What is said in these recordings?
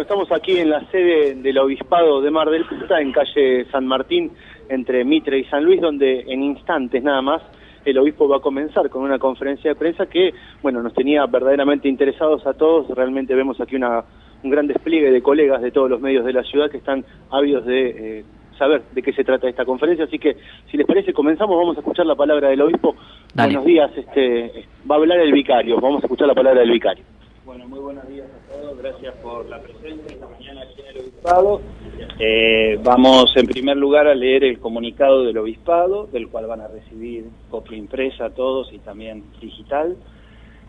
Estamos aquí en la sede del Obispado de Mar del Plata, en calle San Martín, entre Mitre y San Luis, donde en instantes nada más el obispo va a comenzar con una conferencia de prensa que, bueno, nos tenía verdaderamente interesados a todos. Realmente vemos aquí una, un gran despliegue de colegas de todos los medios de la ciudad que están ávidos de eh, saber de qué se trata esta conferencia. Así que, si les parece, comenzamos. Vamos a escuchar la palabra del obispo. Buenos días. Este, va a hablar el vicario. Vamos a escuchar la palabra del vicario. Bueno, muy buenos días a todos, gracias por la presencia esta mañana aquí en el Obispado. Eh, vamos en primer lugar a leer el comunicado del Obispado, del cual van a recibir copia impresa a todos y también digital.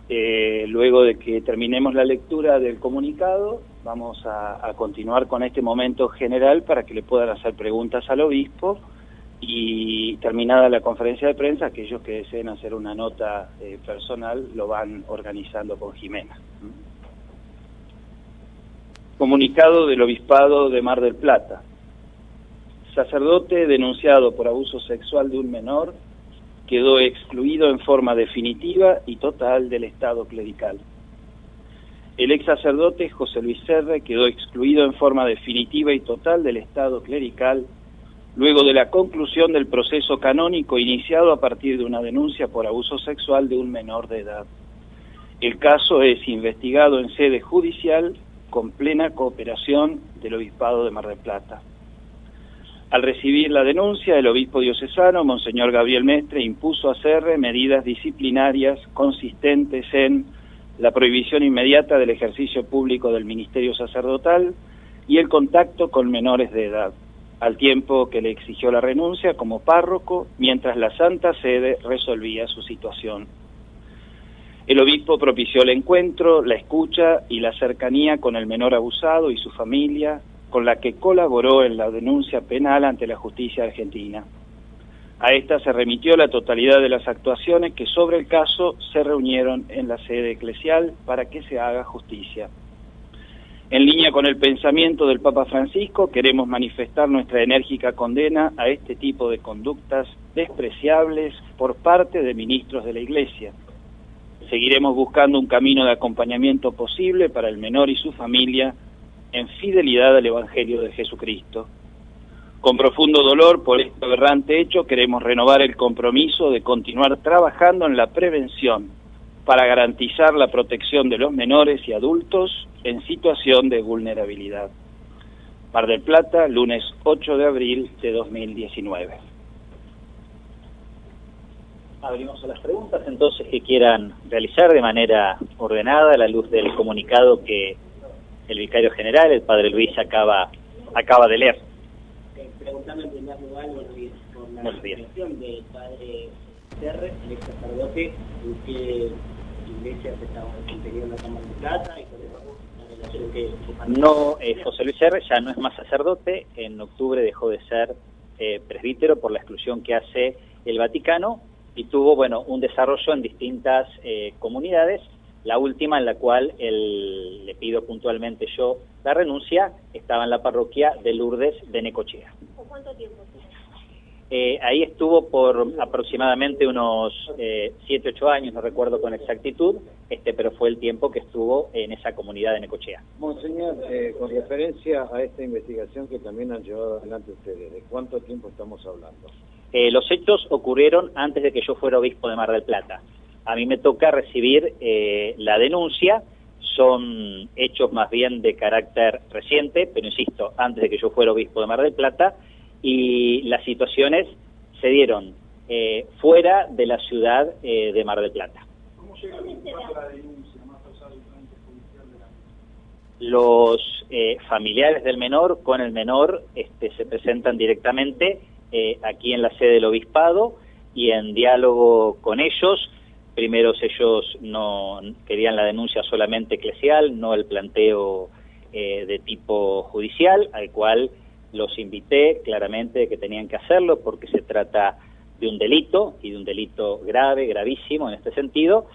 Eh, luego de que terminemos la lectura del comunicado, vamos a, a continuar con este momento general para que le puedan hacer preguntas al obispo y terminada la conferencia de prensa, aquellos que deseen hacer una nota eh, personal lo van organizando con Jimena. Comunicado del Obispado de Mar del Plata. Sacerdote denunciado por abuso sexual de un menor quedó excluido en forma definitiva y total del Estado clerical. El ex sacerdote José Luis Serre quedó excluido en forma definitiva y total del Estado clerical luego de la conclusión del proceso canónico iniciado a partir de una denuncia por abuso sexual de un menor de edad. El caso es investigado en sede judicial con plena cooperación del Obispado de Mar del Plata. Al recibir la denuncia, el obispo diocesano, Monseñor Gabriel Mestre, impuso a CERRE medidas disciplinarias consistentes en la prohibición inmediata del ejercicio público del ministerio sacerdotal y el contacto con menores de edad al tiempo que le exigió la renuncia como párroco mientras la Santa Sede resolvía su situación. El obispo propició el encuentro, la escucha y la cercanía con el menor abusado y su familia, con la que colaboró en la denuncia penal ante la justicia argentina. A esta se remitió la totalidad de las actuaciones que sobre el caso se reunieron en la sede eclesial para que se haga justicia. En línea con el pensamiento del Papa Francisco, queremos manifestar nuestra enérgica condena a este tipo de conductas despreciables por parte de ministros de la Iglesia. Seguiremos buscando un camino de acompañamiento posible para el menor y su familia en fidelidad al Evangelio de Jesucristo. Con profundo dolor por este aberrante hecho, queremos renovar el compromiso de continuar trabajando en la prevención para garantizar la protección de los menores y adultos en situación de vulnerabilidad. Mar del Plata, lunes 8 de abril de 2019. Abrimos a las preguntas entonces que quieran realizar de manera ordenada a la luz del comunicado que el vicario general, el padre Luis, acaba, acaba de leer. Preguntando en primer lugar, por la expresión del padre Serre, el ex sacerdote, en qué la Cámara de Plata y con no, eh, José Luis R. ya no es más sacerdote, en octubre dejó de ser eh, presbítero por la exclusión que hace el Vaticano y tuvo, bueno, un desarrollo en distintas eh, comunidades, la última en la cual el, le pido puntualmente yo la renuncia, estaba en la parroquia de Lourdes de Necochea. ¿Cuánto tiempo? Eh, ahí estuvo por aproximadamente unos 7, eh, 8 años, no recuerdo con exactitud, este, pero fue el tiempo que estuvo en esa comunidad de Necochea. Monseñor, eh, con referencia a esta investigación que también han llevado adelante ustedes, ¿de cuánto tiempo estamos hablando? los hechos ocurrieron antes de que yo fuera obispo de Mar del Plata. A mí me toca recibir la denuncia, son hechos más bien de carácter reciente, pero insisto, antes de que yo fuera obispo de Mar del Plata, y las situaciones se dieron eh, fuera de la ciudad eh, de Mar del Plata. ¿Cómo llega la denuncia más allá del judicial de la Los eh, familiares del menor con el menor este, se presentan directamente aquí en la sede del obispado y en diálogo con ellos. Primero ellos no querían la denuncia solamente eclesial, no el planteo de tipo judicial, al cual los invité claramente que tenían que hacerlo porque se trata de un delito y de un delito grave, gravísimo en este sentido.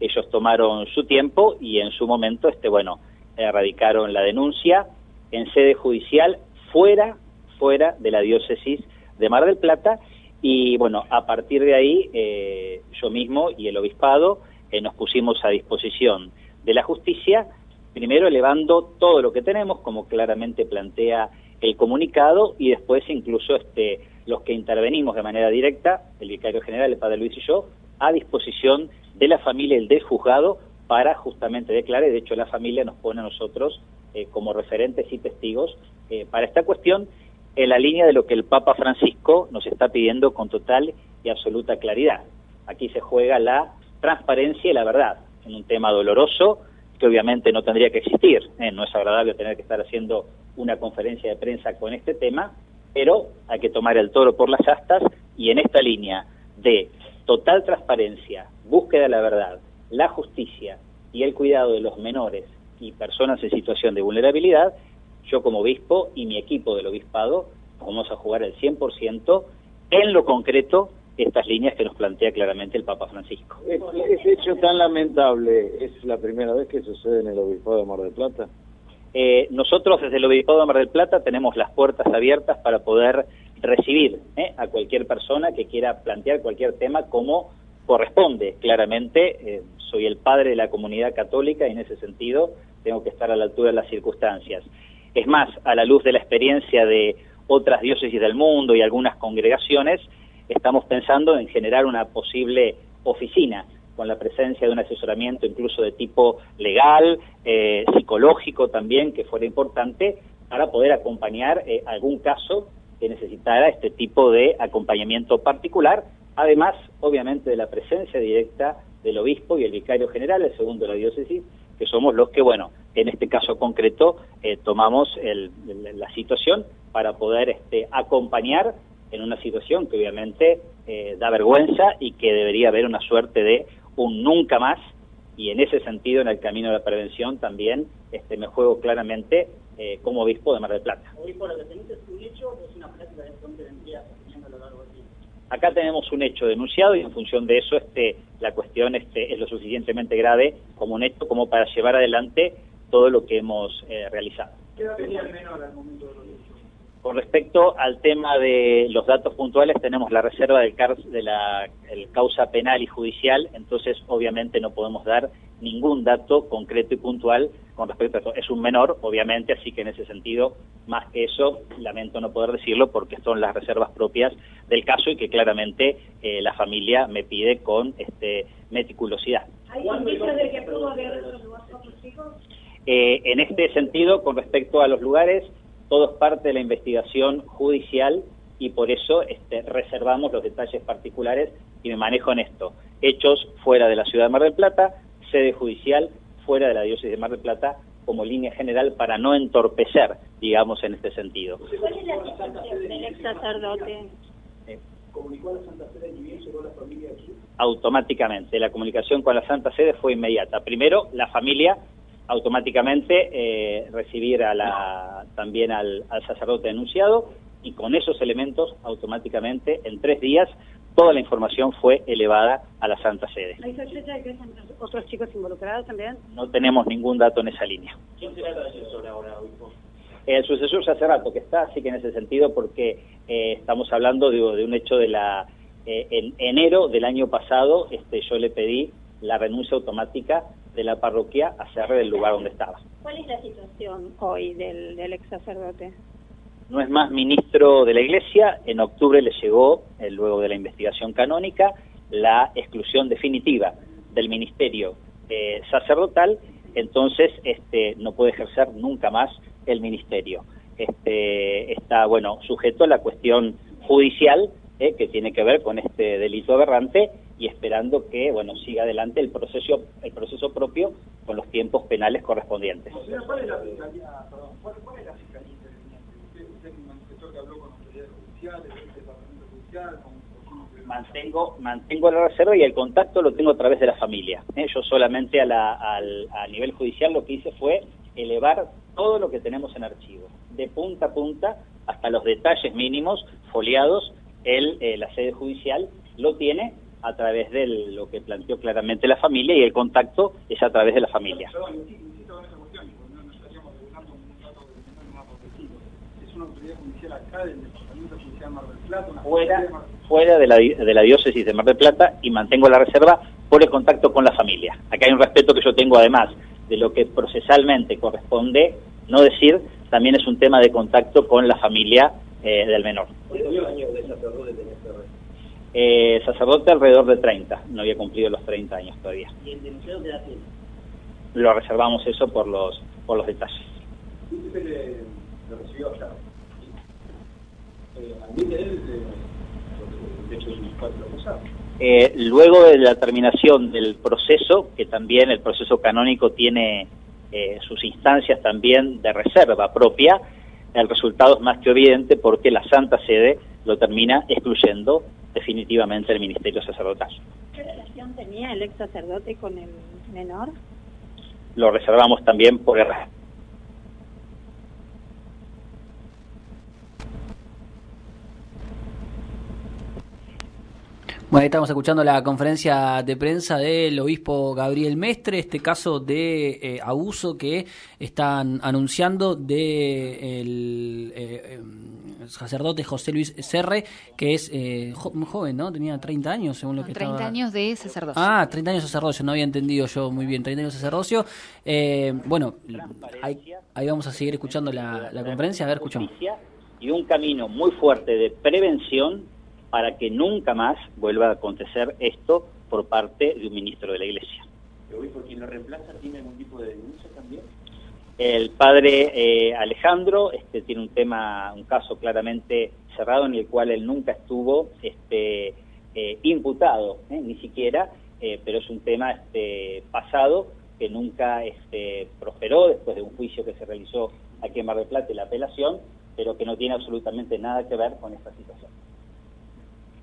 Ellos tomaron su tiempo y en su momento, este, bueno, erradicaron la denuncia en sede judicial fuera, fuera de la diócesis de Mar del Plata y bueno, a partir de ahí eh, yo mismo y el obispado eh, nos pusimos a disposición de la justicia primero elevando todo lo que tenemos, como claramente plantea el comunicado, y después incluso este, los que intervenimos de manera directa, el vicario general, el padre Luis y yo, a disposición de la familia y del juzgado para justamente declarar, de hecho la familia nos pone a nosotros eh, como referentes y testigos eh, para esta cuestión, en la línea de lo que el Papa Francisco nos está pidiendo con total y absoluta claridad. Aquí se juega la transparencia y la verdad, en un tema doloroso que obviamente no tendría que existir. ¿eh? No es agradable tener que estar haciendo una conferencia de prensa con este tema, pero hay que tomar el toro por las astas y en esta línea de total transparencia, búsqueda de la verdad, la justicia y el cuidado de los menores y personas en situación de vulnerabilidad, yo como obispo y mi equipo del obispado vamos a jugar el 100% en lo concreto estas líneas que nos plantea claramente el Papa Francisco. ¿Ese hecho tan lamentable es la primera vez que sucede en el Obispado de Mar del Plata? Eh, nosotros desde el Obispado de Mar del Plata tenemos las puertas abiertas para poder recibir eh, a cualquier persona que quiera plantear cualquier tema como corresponde. Claramente, eh, soy el padre de la comunidad católica y en ese sentido tengo que estar a la altura de las circunstancias. Es más, a la luz de la experiencia de otras diócesis del mundo y algunas congregaciones, estamos pensando en generar una posible oficina con la presencia de un asesoramiento incluso de tipo legal, eh, psicológico también, que fuera importante para poder acompañar eh, algún caso que necesitara este tipo de acompañamiento particular, además, obviamente, de la presencia directa del obispo y el vicario general, el segundo de la diócesis, que somos los que, bueno, en este caso concreto, eh, tomamos la situación para poder este, acompañar en una situación que obviamente eh, da vergüenza y que debería haber una suerte de un nunca más y en ese sentido en el camino de la prevención también este, me juego claramente eh, como obispo de Mar del Plata. Obispo, ¿lo que es un hecho o es una práctica de vendría a lo largo del tiempo? Acá tenemos un hecho denunciado y en función de eso este, la cuestión este, es lo suficientemente grave como un hecho como para llevar adelante todo lo que hemos eh, realizado. ¿Qué va a venir al menor al momento de con respecto al tema de los datos puntuales, tenemos la reserva del de la causa penal y judicial, entonces obviamente no podemos dar ningún dato concreto y puntual con respecto a esto. Es un menor, obviamente, así que en ese sentido, más que eso, lamento no poder decirlo porque son las reservas propias del caso y que claramente eh, la familia me pide con este, meticulosidad. ¿Hay indicios de que pudo haber otros hijos? Eh, en este sentido, con respecto a los lugares, todo es parte de la investigación judicial y por eso este, reservamos los detalles particulares y me manejo en esto. Hechos fuera de la ciudad de Mar del Plata, sede judicial fuera de la diócesis de Mar del Plata como línea general para no entorpecer, digamos, en este sentido. ¿Cuál es la situación del ex sacerdote? Eh, ¿Comunicó a la Santa Sede y bien llegó la familia aquí? Automáticamente, la comunicación con la Santa Sede fue inmediata. Primero, la familia automáticamente eh, recibir a la, también al, sacerdote denunciado y con esos elementos automáticamente en tres días toda la información fue elevada a la Santa Sede. ¿Hay sospecha de que hay otros chicos involucrados también? No tenemos ningún dato en esa línea. ¿Quién será el sucesor ahora, obispo? El sucesor ya hace rato que está, así que en ese sentido, porque eh, estamos hablando de, de, un hecho de la... Eh, en enero del año pasado, este, yo le pedí la renuncia automática de la parroquia a ser del lugar donde estaba. ¿Cuál es la situación hoy del, ex sacerdote? No es más ministro de la Iglesia, en octubre le llegó, eh, luego de la investigación canónica, la exclusión definitiva del ministerio eh, sacerdotal, entonces este, no puede ejercer nunca más el ministerio. Este, está, bueno, sujeto a la cuestión judicial eh, que tiene que ver con este delito aberrante y esperando que bueno siga adelante el proceso el proceso propio con los tiempos penales correspondientes. ¿Cuál es la fiscalía, perdón, cuál, cuál es la fiscalía interviniente? Usted, usted manifestó que habló con autoridades judiciales, el departamento judicial, con mantengo mantengo la reserva y el contacto lo tengo a través de la familia. ¿eh? Yo solamente a, la, al, a nivel judicial lo que hice fue elevar todo lo que tenemos en archivo, de punta a punta hasta los detalles mínimos foliados, el, eh, la sede judicial lo tiene a través de lo que planteó claramente la familia y el contacto es a través de la familia. Fuera, fuera de la, de la diócesis de Mar del Plata y mantengo la reserva por el contacto con la familia. Acá hay un respeto que yo tengo además de lo que procesalmente corresponde no decir, también es un tema de contacto con la familia eh, del menor. ¿Cuántos años de sacerdote tenés eh, sacerdote alrededor de 30, no había cumplido los 30 años todavía. ¿Y el denunciado qué? Lo reservamos eso por los por los detalles. ¿Usted le, lo recibió allá? Eh, ¿Admite él el hecho de los eh, luego de la terminación del proceso, que también el proceso canónico tiene eh, sus instancias también de reserva propia, el resultado es más que evidente porque la Santa Sede lo termina excluyendo definitivamente el ministerio sacerdotal. ¿Qué relación tenía el ex sacerdote con el menor? Lo reservamos también por el Bueno, ahí estamos escuchando la conferencia de prensa del obispo Gabriel Mestre, este caso de eh, abuso que están anunciando de el eh, em, sacerdote José Luis Serre, que es eh, muy joven, ¿no? Tenía 30 años, según lo que 30 años de sacerdocio. Ah, 30 años de sacerdocio, no había entendido yo muy bien, 30 años de sacerdocio. bueno, ahí, ahí, vamos a seguir escuchando la, la conferencia, a ver, escuchamos. Y un camino muy fuerte de prevención para que nunca más vuelva a acontecer esto por parte de un ministro de la Iglesia. ¿El por quien lo reemplaza tiene algún tipo de denuncia también? El padre eh, Alejandro este, tiene un tema, un caso claramente cerrado en el cual él nunca estuvo este, eh, imputado, ¿eh? ni siquiera, pero es un tema este, pasado que nunca este, prosperó después de un juicio que se realizó aquí en Mar del Plata y la apelación, pero que no tiene absolutamente nada que ver con esta situación.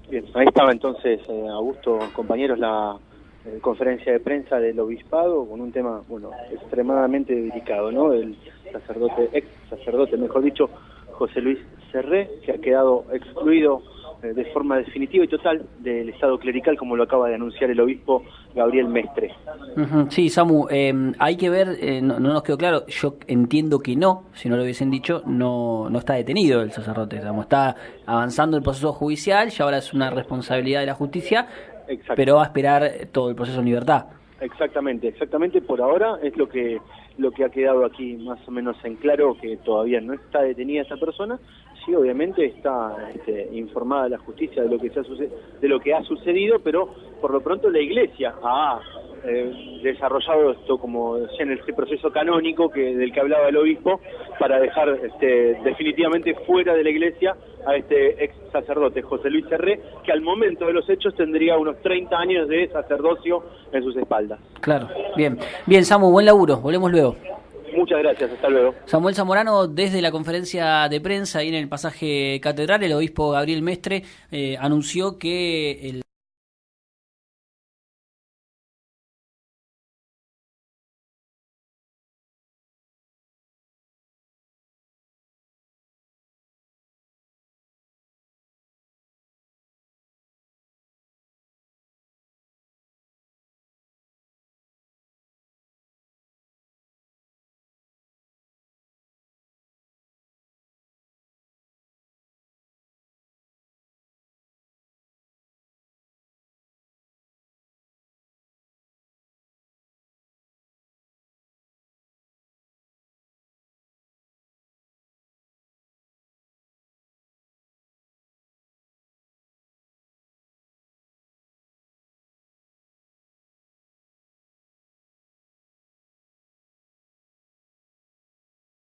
Bien, ahí estaba entonces, eh, Augusto, compañeros, la eh, conferencia de prensa del obispado con un tema, bueno, extremadamente delicado, ¿no? El sacerdote, ex sacerdote, mejor dicho, José Luis Serré, que ha quedado excluido eh, de forma definitiva y total del Estado clerical, como lo acaba de anunciar el obispo Gabriel Mestre. Sí, Samu, em, hay que ver, eh, no, nos quedó claro, yo entiendo que no, si no lo hubiesen dicho, no, no está detenido el sacerdote, está avanzando el proceso judicial y ahora es una responsabilidad de la justicia, pero va a esperar todo el proceso en libertad. Exactamente, exactamente, por ahora es lo que lo que ha quedado aquí más o menos en claro que todavía no está detenida esa persona sí, obviamente está este, informada la justicia de lo que se ha de lo que ha sucedido, pero por lo pronto la Iglesia ha eh, desarrollado esto como en este proceso canónico que del que hablaba el obispo para dejar este, definitivamente fuera de la Iglesia a este ex sacerdote José Luis Serré, que al momento de los hechos tendría unos 30 años de sacerdocio en sus espaldas. Claro, bien, bien Samu, buen laburo, volvemos luego. Muchas gracias, hasta luego. Samuel Zamorano, desde la conferencia de prensa ahí en el pasaje catedral, el obispo Gabriel Mestre eh, anunció que el